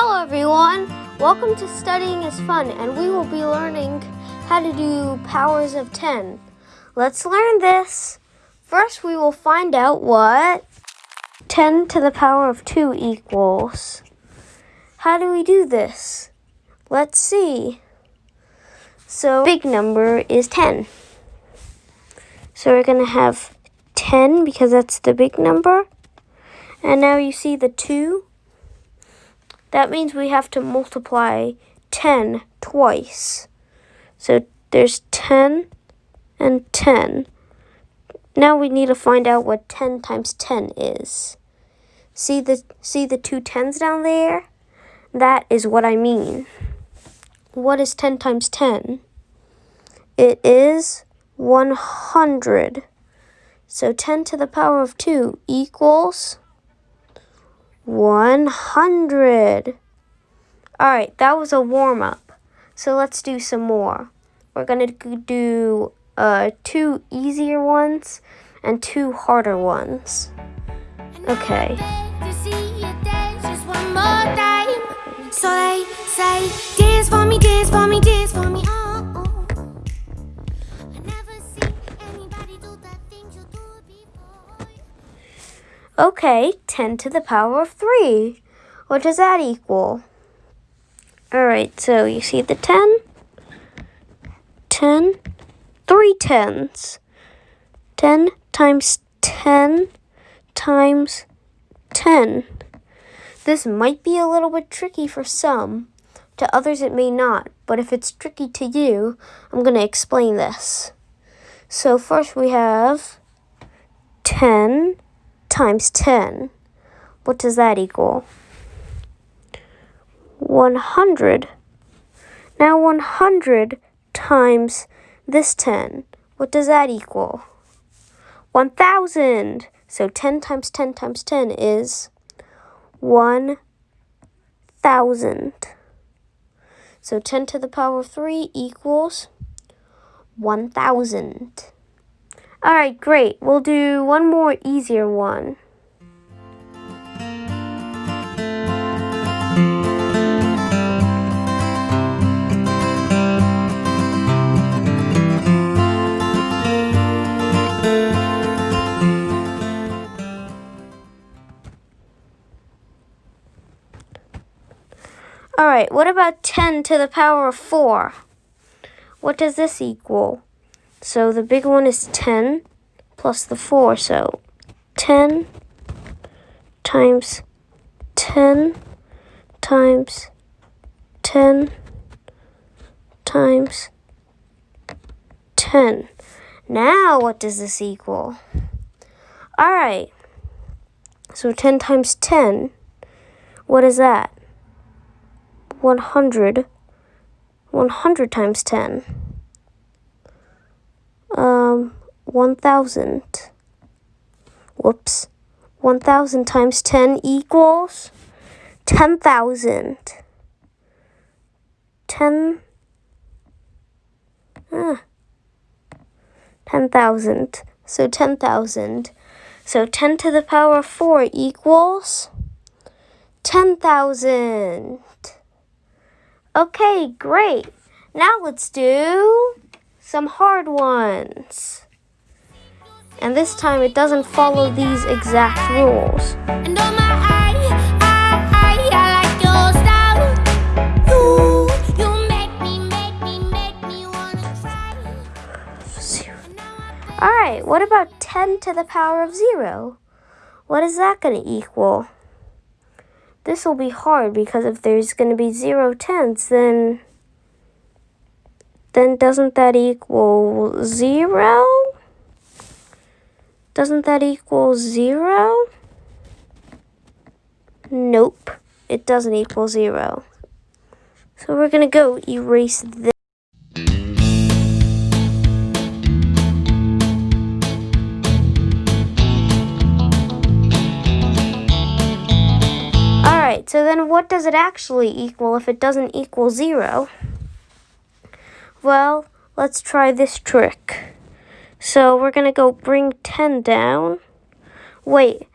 Hello everyone! Welcome to Studying is Fun and we will be learning how to do powers of 10. Let's learn this. First we will find out what 10 to the power of 2 equals. How do we do this? Let's see. So big number is 10. So we're going to have 10 because that's the big number. And now you see the 2 that means we have to multiply 10 twice. So there's 10 and 10. Now we need to find out what 10 times 10 is. See the, see the two tens down there? That is what I mean. What is 10 times 10? It is 100. So 10 to the power of 2 equals 100. Alright, that was a warm up. So let's do some more. We're going to do uh, two easier ones and two harder ones. Okay. So say, dance for me, dance for me, dance Okay, 10 to the power of 3. What does that equal? Alright, so you see the 10? 10, 3 tens. 10 times 10 times 10. This might be a little bit tricky for some. To others it may not, but if it's tricky to you, I'm going to explain this. So first we have 10 times 10. What does that equal? 100. Now 100 times this 10. What does that equal? 1,000. So 10 times 10 times 10 is 1,000. So 10 to the power of 3 equals 1,000. Alright, great. We'll do one more easier one. Alright, what about 10 to the power of 4? What does this equal? So the big one is 10 plus the 4. So 10 times 10 times 10 times 10. Now what does this equal? Alright. So 10 times 10, what is that? 100. 100 times 10 um, 1,000. Whoops. 1,000 times 10 equals 10,000. 10, ah, 10,000. So 10,000. So 10 to the power of 4 equals 10,000. Okay, great. Now let's do some hard ones. And this time it doesn't follow these exact rules. Alright, what about 10 to the power of 0? What is that going to equal? This will be hard because if there's going to be 0 tenths, then then doesn't that equal zero? Doesn't that equal zero? Nope, it doesn't equal zero. So we're gonna go erase this. Alright, so then what does it actually equal if it doesn't equal zero? Well, let's try this trick. So we're going to go bring 10 down. Wait,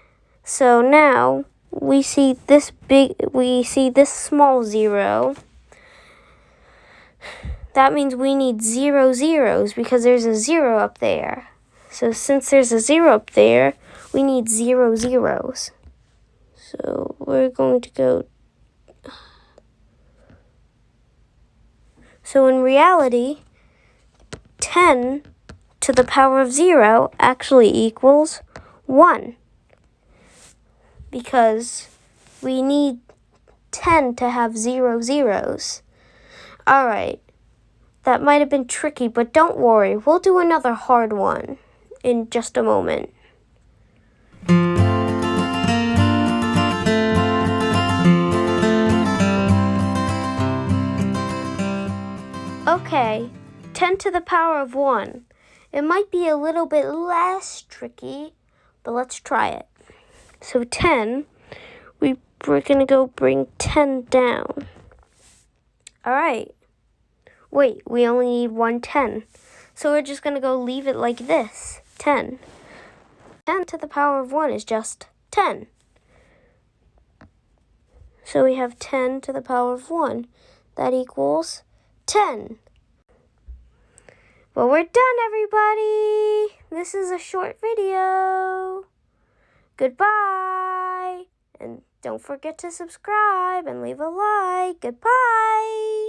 so now we see this big, we see this small zero. That means we need zero zeros because there's a zero up there. So since there's a zero up there, we need zero zeros. So we're going to go. So in reality, 10 to the power of 0 actually equals 1 because we need 10 to have zero zeros. Alright, that might have been tricky, but don't worry, we'll do another hard one in just a moment. 10 to the power of 1. It might be a little bit less tricky, but let's try it. So 10, we, we're going to go bring 10 down. All right. Wait, we only need one 10. So we're just going to go leave it like this, 10. 10 to the power of 1 is just 10. So we have 10 to the power of 1. That equals 10. Well, we're done, everybody. This is a short video. Goodbye. And don't forget to subscribe and leave a like. Goodbye.